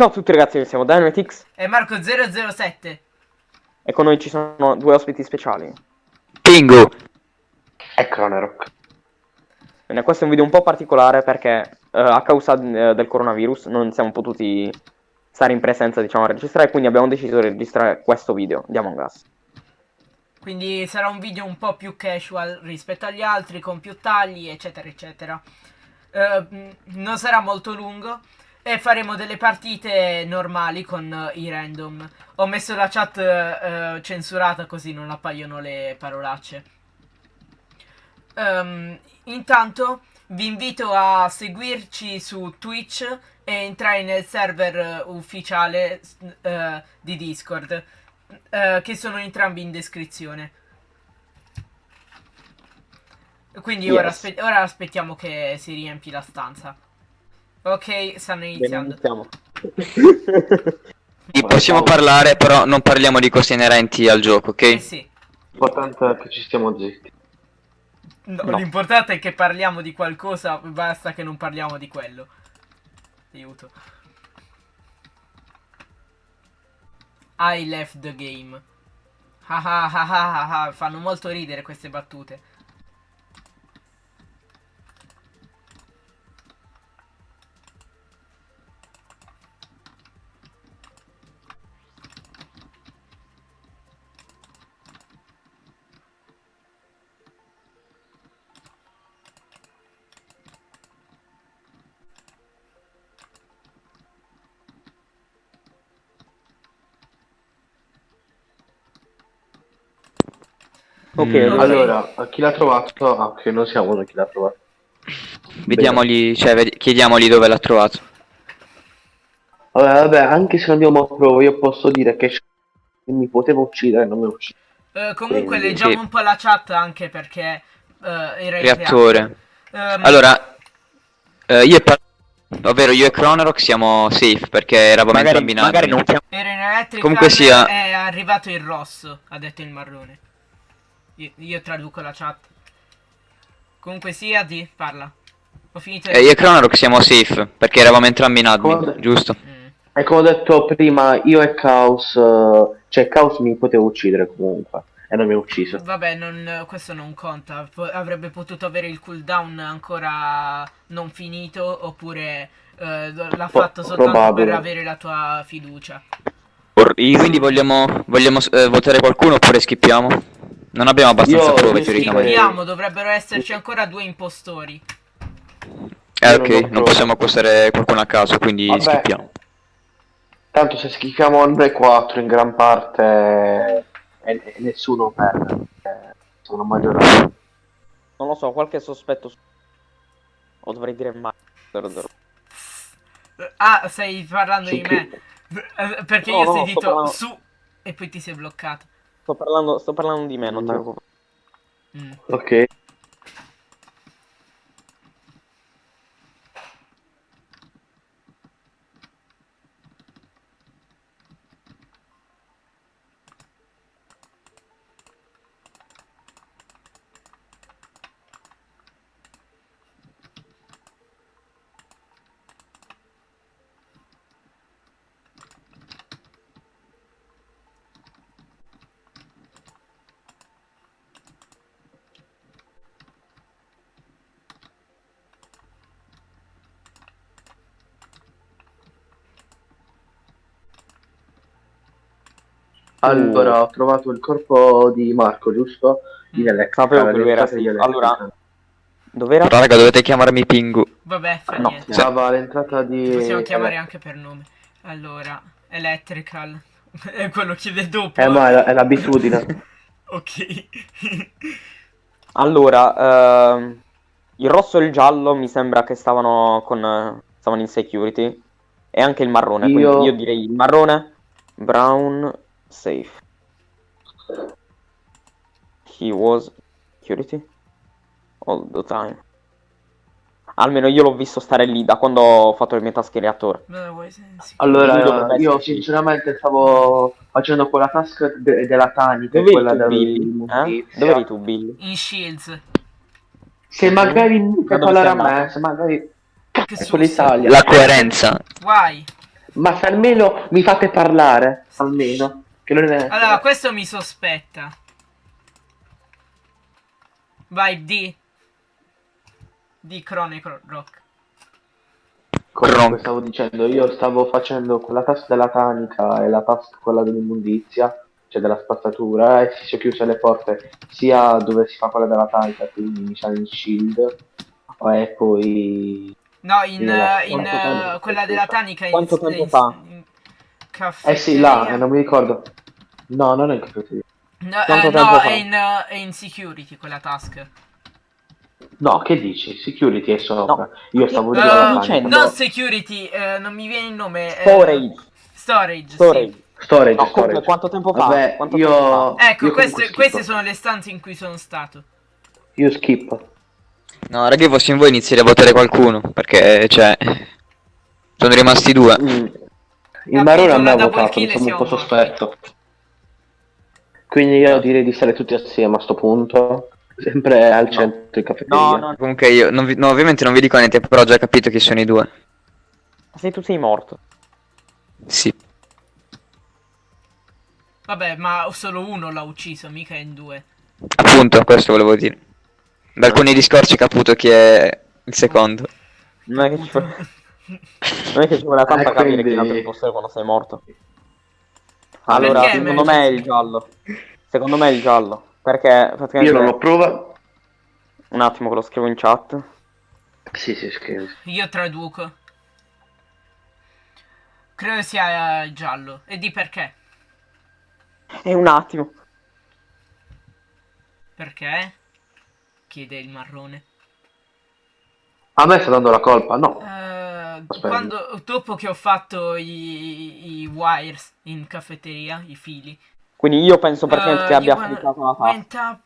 Ciao a tutti ragazzi, siamo Dynamitix E Marco007. e con noi ci sono due ospiti speciali. Pingu. È Cronerock. Bene, questo è un video un po' particolare perché eh, a causa eh, del coronavirus non siamo potuti stare in presenza, diciamo, a registrare, quindi abbiamo deciso di registrare questo video di Among Us. Quindi sarà un video un po' più casual rispetto agli altri, con più tagli, eccetera, eccetera. Mh, non sarà molto lungo e faremo delle partite normali con eh, i random. Ho messo la chat eh, censurata così non appaiono le parolacce. Ehm, intanto vi invito a seguirci su Twitch e entrare nel server eh, ufficiale eh, di Discord, eh, che sono entrambi in descrizione. Quindi ora, Yes. aspe- ora aspettiamo che si riempi la stanza. Ok, stanno Bene, iniziando. iniziamo. Sì, possiamo parlare, però non parliamo di cose inerenti al gioco, ok? Eh sì. L'importante è che ci stiamo zitti. No, No. L'importante è che parliamo di qualcosa, basta che non parliamo di quello. Aiuto. I left the game. Ah ah ah ah ah ah, fanno molto ridere queste battute. Ok, Mm. Allora, a chi l'ha trovato? Ah, ok, non siamo noi chi l'ha trovato. Vediamogli, cioè, ved- chiediamogli dove l'ha trovato. Vabbè, vabbè, anche se non abbiamo prove, io posso dire che mi poteva uccidere, non mi ha ucciso. Eh, comunque Sì. leggiamo un po' la chat anche perché era in Reattore. Ehm, Allora, eh, io e ovvero io e Cronerock siamo safe perché eravamo magari, entrambi in magari non chiamo... Era in electric Comunque sia- È arrivato il rosso, ha detto il marrone. Io, io traduco la chat. Comunque sia, di, parla. Ho finito Eh, io e Cronerock siamo safe perché eravamo entrambi in admin, Come- giusto? Mm. E come ho detto prima, io e Chaos, eh, cioè Chaos mi poteva uccidere comunque, e non mi ha ucciso. Vabbè, non- questo non conta. Po- avrebbe potuto avere il cooldown ancora non finito, oppure eh, l'ha fatto soltanto probabile. per avere la tua fiducia. Quindi vogliamo, vogliamo eh, votare qualcuno oppure skippiamo? Non abbiamo abbastanza Io- prove teoricamente. Schippiamo, dovrebbero esserci ancora due impostori. Eh non ok, ho non prove. possiamo accostare qualcuno a caso, quindi Vabbè. skippiamo. Tanto se schifiamo noi quattro in gran parte e, e nessuno perde, perché sono maggioranza. Non lo so, qualche sospetto su... O dovrei dire mai. Zero, zero. Eh, Ah, stai parlando Su di chi? me? Eh, Perché No, io no, sei sto dito parlando- su e poi ti sei bloccato. Sto parlando, sto parlando di me, non ti No. preoccupare. Mm. Ok. Allora, ho trovato il corpo di Marco, giusto? In electrical, Sapevo che lui era. Allora- Dov'era? Raga dovete chiamarmi Pingu. Vabbè, fa No. niente. Stava all'entrata di... Possiamo chiamare anche per nome. Allora, Electrical. E quello chiede dopo. Eh, ma è, è l'abitudine. Ok. Allora, ehm, il rosso e il giallo mi sembra che stavano con eh, stavano in security e anche il marrone, Io- quindi io direi il marrone, brown, safe. He was security all the time. Almeno io l'ho visto stare lì da quando ho fatto le mie tasche in reattore. Allora, io sinceramente stavo facendo quella task de- della Tani, che è Dove quella eri tu, del Billy? Eh? Dove eri tu, Billy? In Shields. Se magari mi Da fai dove parlare a me, se magari... È quell'Italia. La coerenza. Why? Ma se almeno mi fate parlare, almeno. Che non è... Allora, questo mi sospetta. Vai, D. Di Chronicle Rock. Gronk. stavo dicendo, io stavo facendo quella task della tanica e la task quella dell'immondizia, cioè della spazzatura, e si sono chiuse le porte sia dove si fa quella della tanica, quindi mi sa in shield, e poi... No, in, in eh, tempo? quella della Tanica in, Quanto tempo in- fa? In Eh sì, là, eh, non mi ricordo. No, non è il caffetteria. No, Quanto eh, tempo no, fa? è in, eh, è in security quella task. No, che dici? Security è sopra. No. Io stavo Che dicendo dicendo? tanica. Non security, eh, non mi viene il nome. eh, Storage. storage. Storage. sì. Storage, No, comunque, storage. quanto tempo fa? Vabbè, Quanto io... tempo fa? Ecco, io queste, comunque queste sono le stanze in cui sono stato. Io skip. No, raga, fossi in voi inizierei a votare qualcuno, perché, cioè... Sono rimasti due. Mm. Il Marone a me ha votato, mi sono un po' sospetto. Quindi io direi di stare tutti assieme a sto punto. Sempre al centro in caffetteria. No, no, Comunque io, non vi- no, ovviamente non vi dico niente, però ho già capito chi sono i due. sei tu sei morto. Sì. Vabbè, ma solo uno l'ha ucciso, mica in due. Appunto, questo volevo dire. Da alcuni discorsi ho capito chi è il secondo. È che ci, non è che ci vuole tanta Eh, capire quindi- è nato impostore quando sei morto. Allora, perché secondo me- è il giallo. Secondo me è il giallo. Perché praticamente... Io non l'ho provato. Un attimo che lo scrivo in chat. Sì, sì, scherzo. Io traduco. Credo sia eh, giallo. E di perché? E un attimo. Perché? Chiede il marrone. A me sta dando la colpa, no. Eh, Aspetta. quando, dopo che ho fatto i, i wires in caffetteria, i fili. Quindi io penso praticamente eh, che abbia you wanna- applicato la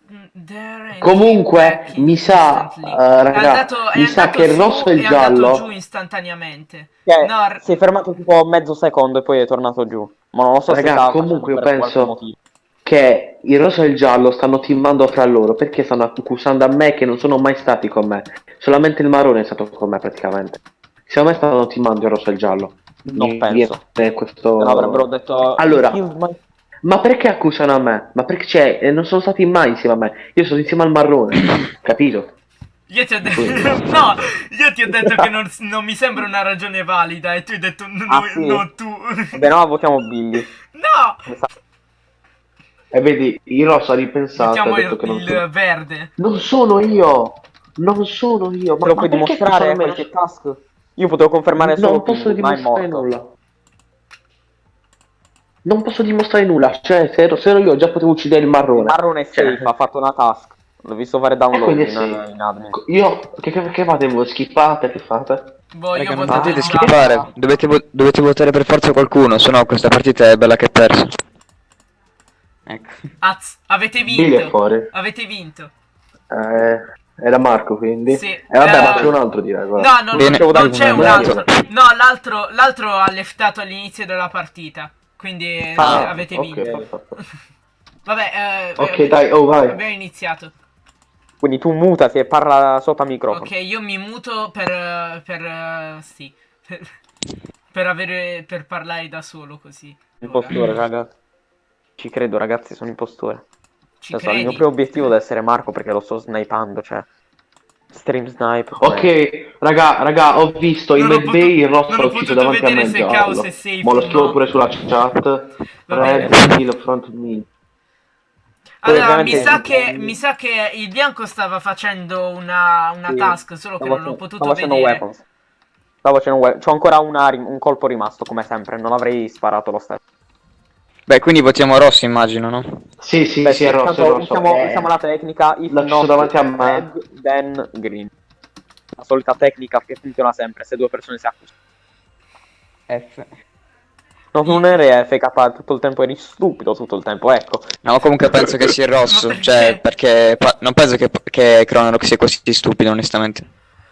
there and Comunque, mi sa, instantly. eh, È raga, andato- è mi sa che il rosso e il è andato giallo- giù istantaneamente. Cioè, No, r- si è fermato tipo mezzo secondo e poi è tornato giù. Ma non lo so se Raga, stava comunque io penso-. Che il rosso e il giallo stanno teamando fra loro perché stanno accusando a me che non sono mai stati con me. Solamente il marrone è stato con me praticamente. Secondo me stanno teamando il rosso e il giallo. Non Mi penso. viene questo... No avrebbero detto... Allora- Ma perché accusano a me? Ma perché cioè, eh, non sono stati mai insieme a me. Io sono insieme al marrone, capito? io ti ho detto. no, io ti ho detto che non, non mi sembra una ragione valida. E tu hai detto no, Ah, sì? no tu. Vabbè, no, votiamo Billy. no! Sa- E vedi, il rosso ha ripensato ha il, non il sono... verde. Non sono io! Non sono io! Me lo puoi dimostrare qualche task? Io potevo confermare solo Non posso è dimostrare nulla. Non posso dimostrare nulla. Cioè, se ero, se ero io già potevo uccidere il marrone. Il marrone è Cioè- safe, ha fatto una task. L'ho visto fare download in, sì. in admin. Io, che, che, che fate voi? Skippate? Che fate? Boh, io Raga, non potete skippare, dovete, vo- dovete votare per forza qualcuno, sennò questa partita è bella che è persa. Ecco. Az, avete vinto. Avete vinto. Eh, era Marco quindi? Sì. E vabbè, Eh, ma c'è un altro direi. guarda. No, non, Bene, non c'è un altro. No, l'altro, l'altro ha leftato all'inizio della partita. Quindi eh, Ah, avete ok, vinto. Vabbè, eh, Ok, eh, dai, oh vai. abbiamo iniziato. Quindi tu mutati e parla sopra microfono. Ok, io mi muto per. eh, per. eh, sì. Per, per avere. per parlare da solo così. Impostore, raga. Ci credo, ragazzi, sono impostore. Ci Cioè, il mio primo obiettivo deve essere Marco perché lo sto snipando, cioè. Stream snipe. come- Ok, raga, raga, ho visto in Medbay il rosso l'ho ucciso davanti a me safe Ma lo scrivo no. pure sulla chat. Red kill front me. Allora, mi sa, che, mi sa che il bianco stava facendo una, una Sì, task, solo che stavo non ho facendo- potuto stavo facendo vedere. weapons. Stavo facendo we- C'ho ancora una un colpo rimasto, come sempre. Non avrei sparato lo stesso. Beh, quindi votiamo Rossi, immagino, no? Sì, sì, Beh, sì, è rosso, è tanto rosso. Usiamo, Eh, usiamo la tecnica if acceso not davanti a me. red, then green. La solita tecnica che funziona sempre se due persone si accusano. F. No, non eri FK tutto il tempo, eri stupido tutto il tempo, ecco. No, comunque penso che sia il rosso, cioè, perché pa- non penso che, che Cronorock sia così stupido, onestamente.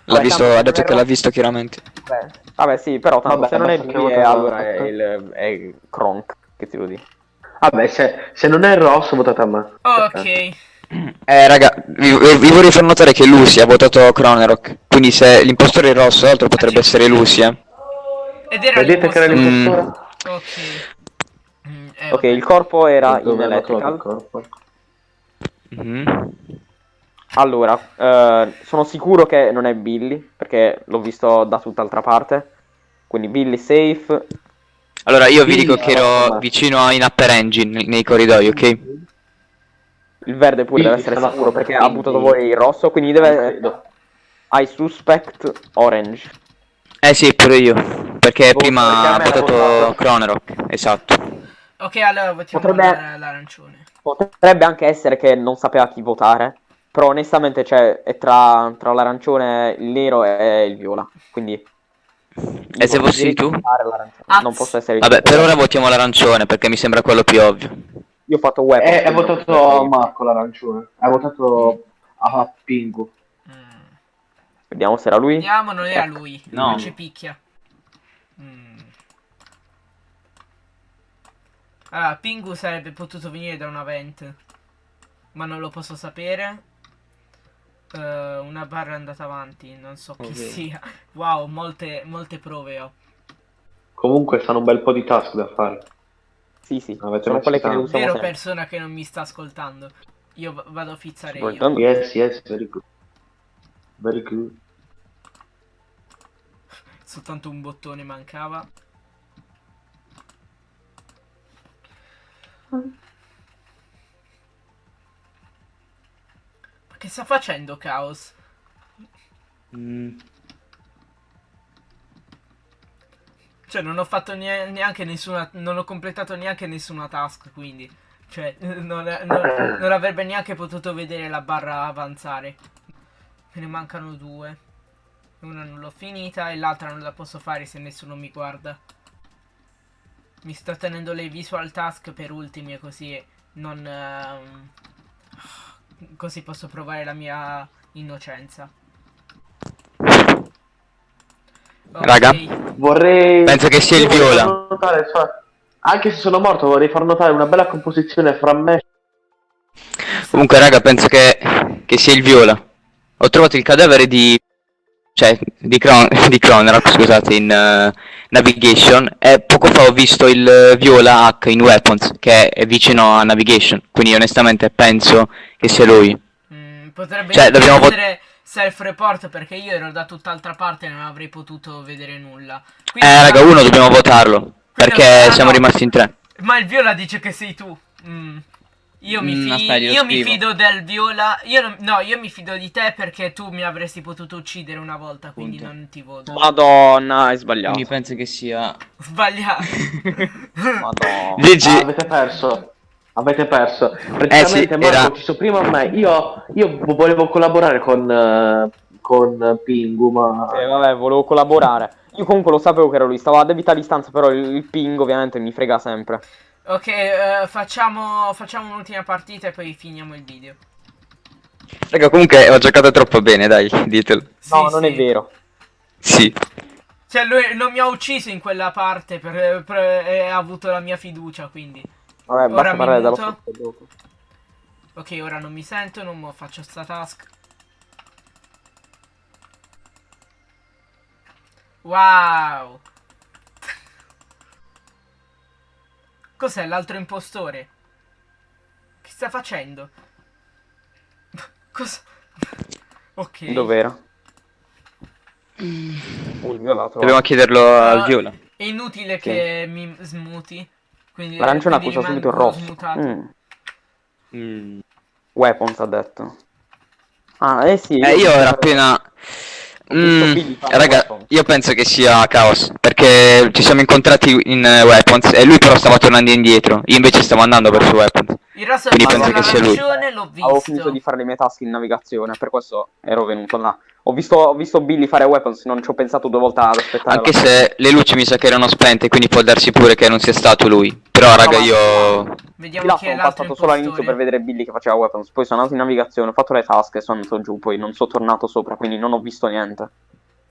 L'ha visto, ha detto non che l'ha visto chiaramente. Vabbè, vabbè sì, però tanto Vabbè, se non è lui, allora è il è Kronk, che ti devo dire. Vabbè, se, se non è rosso, votate a me. Ok. Eh, raga, vi, vi vorrei far notare che Lucy ha votato Cronorock, quindi se l'impostore è rosso, l'altro potrebbe essere Lucy, eh. Ed era Vedete che era l'impostore. Mm. Ok. Mm, eh, Ok, il corpo era in electrical. corpo? Mhm. Allora, eh, sono sicuro che non è Billy, perché l'ho visto da tutt'altra parte. Quindi Billy safe. Allora io vi dico che ero vicino in upper engine nei corridoi, ok? Il verde pure deve essere sicuro perché ha buttato fuori il rosso, quindi deve... I suspect orange. Eh sì, pure io. Perché Boh, prima perché ha votato votato. Chronerock, esatto. Ok, allora votiamo Potrebbe- la- l'arancione. Potrebbe anche essere che non sapeva chi votare, però onestamente cioè, è tra, tra l'arancione, il nero e il viola, quindi... E se fossi tu? Az. Non posso essere... Vabbè, per ora votiamo l'arancione perché mi sembra quello più ovvio. Io ho fatto web. Eh, hai votato Marco l'arancione. Hai votato a Pingu. Mm. Vediamo se era lui. Vediamo, non era Ecco. lui. No. Invece picchia. Mm. Allora, Pingu sarebbe potuto venire da una vent. Ma non lo posso sapere. Eh, una barra è andata avanti, non so chi Ok. sia. Wow, molte, molte prove ho. Comunque stanno un bel po' di task da fare. Sì, sì, Avete sono quelle che ne usiamo Vero sempre. persona che non mi sta ascoltando. Io vado a fizzare io. Guardando- Yes, yes, very good. Very good. Soltanto un bottone mancava. Ma che sta facendo Chaos? Mm. Cioè, non ho fatto neanche nessuna. Non ho completato neanche nessuna task, quindi. Cioè, non, non- non avrebbe neanche potuto vedere la barra avanzare. Me ne mancano due. Una non l'ho finita e l'altra non la posso fare se nessuno mi guarda. Mi sto tenendo le visual task per ultimi così non... ehm, così posso provare la mia innocenza. Ok. Raga. Vorrei... Penso che sia il viola. notare, fa- Anche se sono morto vorrei far notare una bella composizione fra me Comunque, raga, penso che, che sia il viola. Ho trovato il cadavere di. cioè, di, Cron- di Cronrock, scusate, in eh, navigation. E poco fa ho visto il viola H in weapons, che è vicino a navigation. Quindi, onestamente, penso che sia lui. Mm, potrebbe Cioè, dobbiamo essere self-report perché io ero da tutt'altra parte e non avrei potuto vedere nulla. Quindi- Eh, raga, uno dobbiamo votarlo. Perché siamo rimasti in tre. Ma il Viola dice che sei tu. Mm. Io, mi, Mm, fi- io mi fido del Viola. Io non- no, io mi fido di te perché tu mi avresti potuto uccidere una volta, quindi Punto. non ti voto. Madonna, hai sbagliato. Quindi penso che sia. Sbagliato. Madonna. GG. Ah, avete perso avete perso praticamente Eh sì, Marco era- ucciso prima me io, io volevo collaborare con eh, con Pingu ma Eh, vabbè, volevo collaborare. Io comunque lo sapevo che era lui, stavo a debita distanza, però il, il ping ovviamente mi frega sempre. Ok, eh, facciamo, facciamo un'ultima partita e poi finiamo il video. Raga, comunque ho giocato troppo bene, dai, ditelo. No, Sì, non sì. è vero. Sì. Cioè, lui non mi ha ucciso in quella parte per, per- e ha avuto la mia fiducia, quindi. Vabbè, Ora basta mi parlare dopo. Ok, ora non mi sento, non mo faccio sta task. Wow! Cos'è l'altro impostore? Che sta facendo? Cosa? Ok. Dov'era? Oh, il violato. Dobbiamo chiederlo al Ah, viola. È inutile che mi smuti. Quindi, L'arancione quindi accusa subito il rimango rosso. smutato. Mm. Weapons ha detto. Ah, eh sì. Eh, io ero appena... Mm, raga, io penso che sia Chaos, perché ci siamo incontrati in eh, Weapons e lui però stava tornando indietro, io invece stavo andando verso Weapons. Il rosso Quindi è penso che sia lui. l'ho Avevo visto. finito di fare le mie task in navigazione, per questo ero venuto là. Ho visto, ho visto Billy fare weapons, non ci ho pensato due volte ad aspettare. Anche la- se le luci mi sa che erano spente, quindi può darsi pure che non sia stato lui. Però raga, ma- io... Vediamo Là chi è sono passato solo all'inizio per vedere Billy che faceva weapons, poi sono andato in navigazione, ho fatto le task e sono andato giù, poi non sono tornato sopra, quindi non ho visto niente.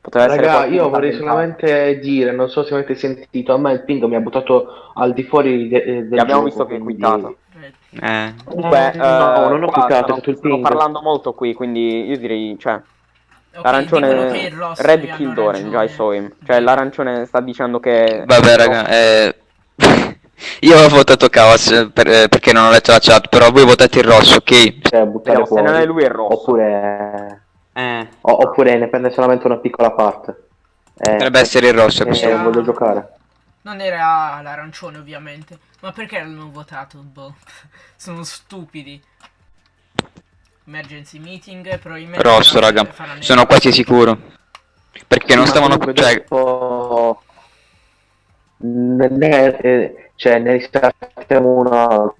Poteva essere Raga, io vorrei solamente dire, non so se avete sentito, a me il ping mi ha buttato al di fuori de- eh, del abbiamo gioco, visto che è quindi- quittato. Eh. Comunque, Eh, no, eh, non ho stanno, stato il stanno ping. parlando molto qui, quindi io direi, cioè, Ok, L'arancione Red killed orange, I saw him. Cioè l'arancione sta dicendo che... Vabbè, raga, eh... Io ho votato Chaos eh, per- eh, perché non ho letto la chat, però voi votate il rosso, ok? Cioè, Vediamo, se non è lui è il rosso. Oppure... Eh, o- oppure ne prende solamente una piccola parte. Eh, potrebbe essere il rosso eh, Eh, voglio giocare. Non era l'arancione, ovviamente. Ma perché l'hanno votato? Boh. Sono stupidi. Emergency meeting, probabilmente... Rosso, raga, sono quasi sicuro. Perché non Ma stavano... Cioè, dopo- Ne, ne- eh, cioè, ne riscattiamo una.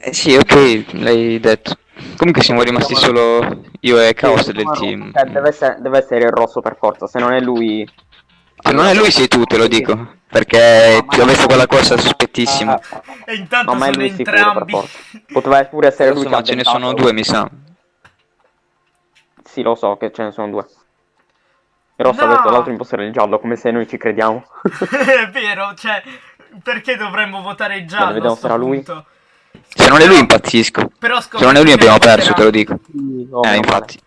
eh, sì, ok, l'hai detto. Comunque siamo rimasti solo io e Chaos del team. Cioè, deve, essere, deve essere il rosso per forza, se non è lui... Se non è lui sei tu, te lo dico. Perché ti ho visto quella corsa sospettissima. E intanto No, ma è sono lui sicuro, entrambi. forza. Poteva pure essere lui che ce ha ne sono due, mi sa. Sì, lo so che ce ne sono due. Il rosso ha No! detto l'altro impostore il giallo, come se noi ci crediamo. è vero, cioè... Perché dovremmo votare il giallo? vediamo se era lui. Se non è lui impazzisco. Però Se non è lui abbiamo perso, te lo dico. No, Eh, infatti.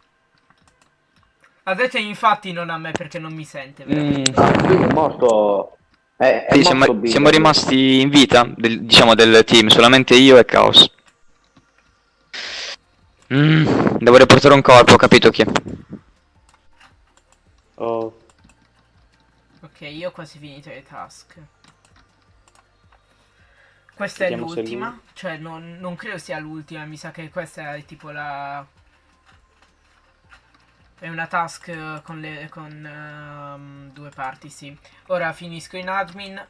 Ha detto infatti non a me perché non mi sente, vero? Mm, Ah, è morto. È, è sì, morto siamo, siamo rimasti in vita, del- diciamo, del team, solamente io e Chaos. Mm, devo riportare un corpo, ho capito chi è. Oh. Ok, io ho quasi finito le task. Questa è Vediamo se l'ultima, cioè non, non credo sia l'ultima, mi sa che questa è tipo la... È una task eh, con, le, con ehm, due parti, sì. Ora finisco in admin.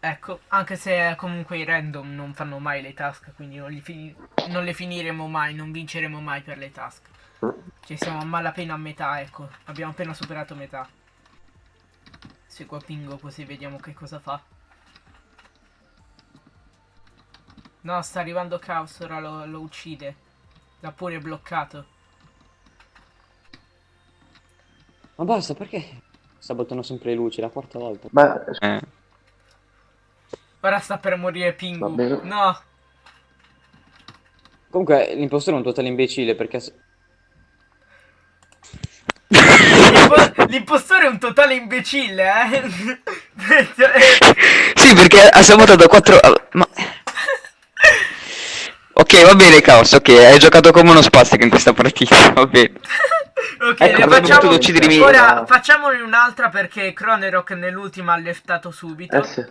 Ecco, anche se comunque i random non fanno mai le task, quindi non, non le finiremo mai, non vinceremo mai per le task. Ci siamo a malapena a metà, ecco. Abbiamo appena superato metà. Seguo Pingo così vediamo che cosa fa. No, sta arrivando Caos, ora lo, lo uccide. L'ha pure bloccato. Ma basta, perché sabotano sempre le luci la quarta volta? Ma Eh. Ora sta per morire Pingu. No, Comunque l'impostore è un totale imbecille perché... l'impostore è un totale imbecille, eh. Sì, perché ha sabotato 4... Ma... Ok, va bene, Chaos, ok, hai giocato come uno spastico in questa partita, va bene. ok, Ecco, facciamo... uccidermi- Ora facciamone un'altra perché Cronerock nell'ultima ha leftato subito. eh sì.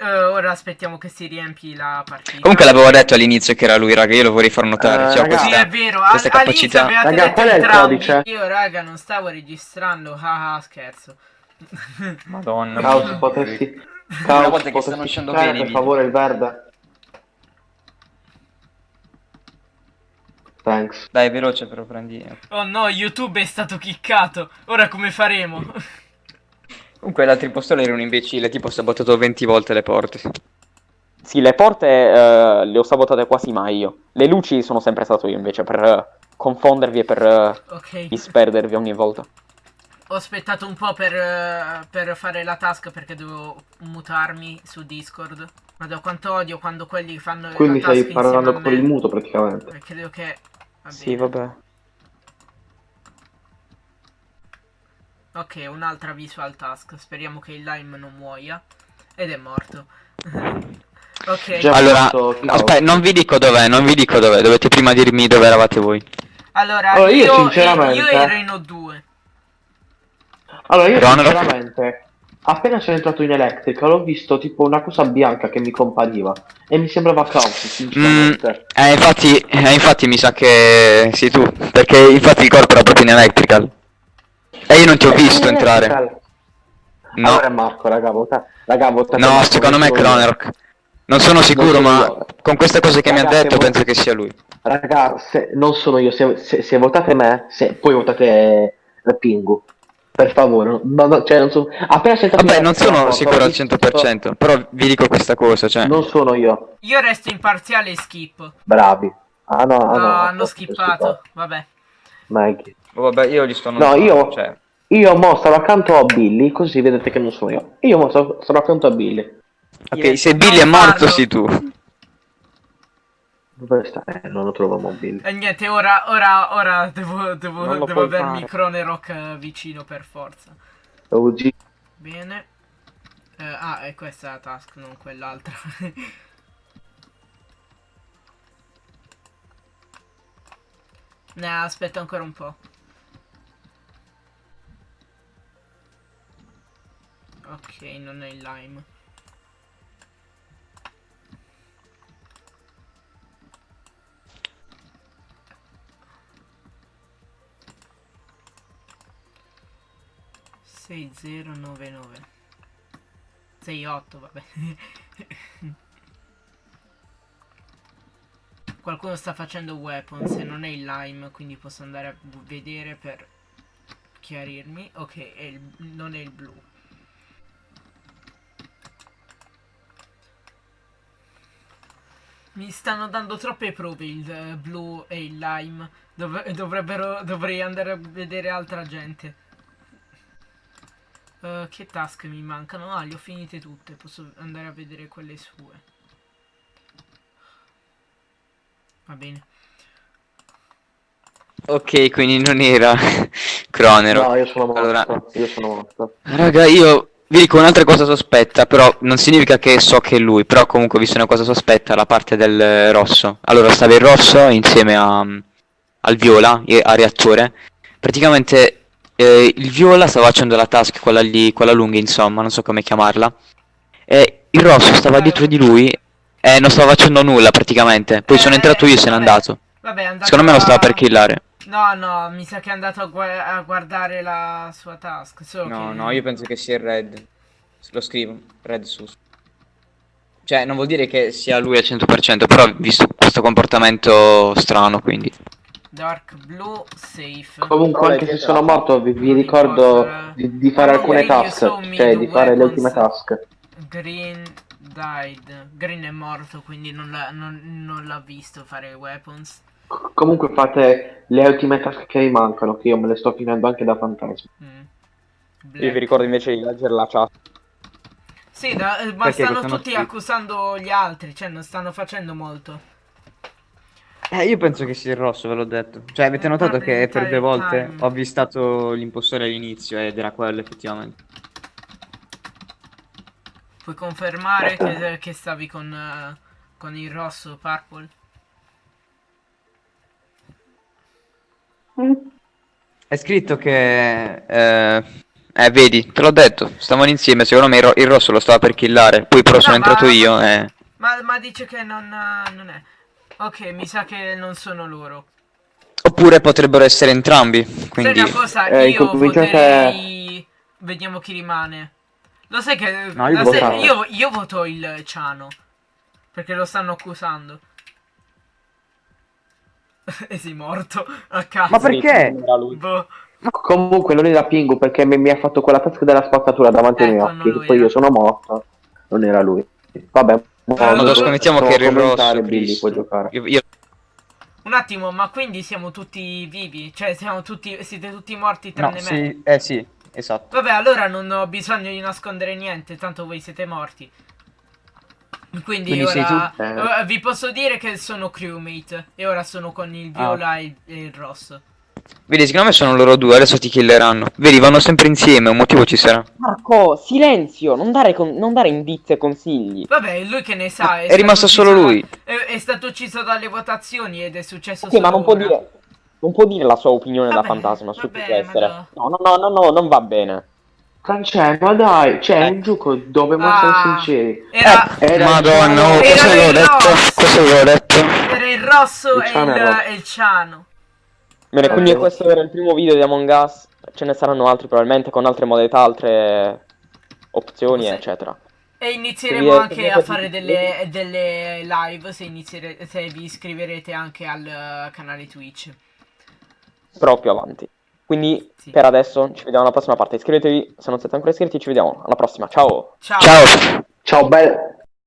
Eh, ora aspettiamo che si riempi la partita. Comunque l'avevo detto all'inizio che era lui, raga, io lo vorrei far notare. Eh, cioè, raga. Sì, questa- è vero. questa All- capacità. avevate Raga, detto qual è il entrambi. codice? Io, raga, non stavo registrando. Ah, ah, scherzo. Madonna. Caos, potresti. Una Caos, volta che potresti stanno uscendo fare, bene i per video. favore il verde. Thanks. Dai, veloce però prendi. Oh no, YouTube è stato chiccato. Ora come faremo? Comunque l'altro impostore era un imbecille, tipo ho sabotato 20 volte le porte. Sì, le porte eh, le ho sabotate quasi mai io. Le luci sono sempre stato io invece, per eh, confondervi e per eh, ok. disperdervi ogni volta. Ho aspettato un po' per, eh, per fare la task perché dovevo mutarmi su Discord. Ma da quanto odio quando quelli fanno Quindi la task stai parlando con il muto praticamente. Eh, Credo che... va Sì, vabbè. Ok, un'altra visual task. Speriamo che il lime non muoia. Ed è morto. ok. Già. Allora, aspetta, non vi dico dov'è, non vi dico dov'è, dovete prima dirmi dove eravate voi. Allora, Allora, io io, sinceramente- io ero in O2. Allora, io Ronald? sinceramente, appena sono entrato in electrical, ho visto tipo una cosa bianca che mi compariva e mi sembrava Mm, sinceramente. eh, infatti, eh, infatti mi sa che sei tu, perché infatti il corpo era proprio in electrical. E io non ti ho Eh, visto entrare. electrical. No, Allora è Marco, raga, vota. Raga, votate no, secondo me è non sono. Cronerk. Non sono sicuro, sono ma io. con queste cose che mi ha detto penso che sia lui. Raga, se, non sono io, se, se- se votate me, se, poi votate Pingu. Per favore, no, no, cioè non sono... Appena sei entrato Vabbè, non sono ho sicuro al visto- 100%, però vi dico questa cosa, cioè... Non sono io, Io resto imparziale e skip. bravi. Ah no, ah, Ah, no, hanno skippato. Vabbè. Maggie. Oh, Vabbè, io gli sto No, io- Cioè, Io mo stavo accanto a Billy, così vedete che non sono io. Io mo sto, sto accanto a Billy. ok, se Billy è morto sei tu. Dove sta? Eh, non lo trovo mobile. E niente, ora, ora, ora devo, devo, devo avermi. Crone Rock eh, vicino per forza. OG. Bene. Eh, ah, e questa è la task, non quell'altra. ne aspetta ancora un po'. Ok, non è il lime. Sei zero nove nove. Sei otto, vabbè. Qualcuno sta facendo weapons e non è il lime, quindi posso andare a vedere per chiarirmi. Ok, è il- non è il blu. Mi stanno dando troppe prove il eh, blu e il lime. Dov- dovrebbero, dovrei andare a vedere altra gente. Eh, che task mi mancano? Ah, le ho finite tutte. Posso andare a vedere quelle sue. Va bene. Ok, quindi non era Cronero. No, io sono morto. Allora- Io sono morto. Raga, io vi dico un'altra cosa sospetta, però non significa che so che è lui, però comunque ho visto una cosa sospetta, la parte del rosso. Allora, stava il rosso insieme a, al viola, e- a reattore. Praticamente eh, il viola stava facendo la task, quella lì, quella lunga, insomma, non so come chiamarla. E il rosso stava dietro di lui e non stava facendo nulla praticamente. Poi sono Eh, entrato io e se n'è andato. Vabbè, andato Secondo me lo stava a- per killare. No, no, mi sa che è andato a, gua- a guardare la sua task. Solo No, che- no, io penso che sia il red. Lo scrivo, red sus. Cioè, non vuol dire che sia Sia lui al 100%, però ho visto questo comportamento strano, quindi. Dark blue safe. Comunque, anche se sono morto, vi, vi ricordo di, di fare Però alcune task. Cioè, di fare le ultime task. Green died. Green è morto, quindi non l'ha, non- non l'ha visto fare weapons. C- comunque, fate le ultime task che vi mancano. Che io me le sto finendo anche da fantasma. Mm. Io vi ricordo invece di leggere la chat. Sì, da- eh, ma Perché stanno tutti accusando gli altri, cioè non stanno facendo molto. Eh, io penso che sia il rosso, ve l'ho detto. Cioè, avete notato che per due volte Time. ho avvistato l'impostore all'inizio ed era quello effettivamente. Puoi confermare che, che stavi con, eh, con il rosso purple? È scritto che... Eh, eh, vedi, te l'ho detto, stavano insieme, secondo me il, ro- il rosso lo stava per killare, poi però No, sono ma- entrato io e... Ma, ma dice che non, eh, non è. Ok, mi sa che non sono loro. Oppure potrebbero essere entrambi, Sai quindi... una cosa, eh, io voterei... Vediamo chi rimane. Lo sai che... No, io lo sai- votavo. io, io voto il Ciano. Perché lo stanno accusando. e sei morto a caso. Ma perché? Era lui. Boh. Comunque, non era Pingu perché mi, mi ha fatto quella task della spazzatura davanti ai miei Ecco, occhi. Poi era. io sono morto. Non era lui. Vabbè. Allora- No, scommettiamo che era il rosso, Billy, puoi giocare. Io- io- Un attimo, ma quindi siamo tutti vivi? Cioè, siamo tutti, siete tutti morti No, tranne me? sì, eh sì, esatto. Vabbè, allora non ho bisogno di nascondere niente, tanto voi siete morti. Quindi, Quindi ora tu? eh, vi posso dire che sono crewmate e ora sono con il Ah. viola il, e il rosso. Vedi, secondo me sono loro due, adesso ti killeranno. Vedi, vanno sempre insieme, un motivo ci sarà. Marco, silenzio, non dare, con- non dare indizi e consigli. Vabbè, lui che ne sa. È stato rimasto solo da- lui. È, è stato ucciso dalle votazioni ed è successo Sì, ma solo non può dire, non può dire la sua opinione da Vabbè, fantasma su vabbè, essere. ma No, no, no, no, no, non va bene. Cancè, ma dai, c'è Eh. un gioco dove Ah, essere sinceri. Era, Eh, era Madonna, oh, Era questo il avevo detto, questo avevo detto. era il rosso Il e il, e il ciano. Bene, quindi Eh. questo era il primo video di Among Us. Ce ne saranno altri probabilmente con altre modalità, altre opzioni, Sì. eccetera. E inizieremo Se vi- anche se a fare delle, delle live se, iniziere- se vi iscriverete anche al eh, canale Twitch. Più avanti. Quindi Sì. per adesso ci vediamo alla prossima parte. Iscrivetevi se non siete ancora iscritti, ci vediamo alla prossima. Ciao! Ciao. Ciao. Ciao, bel...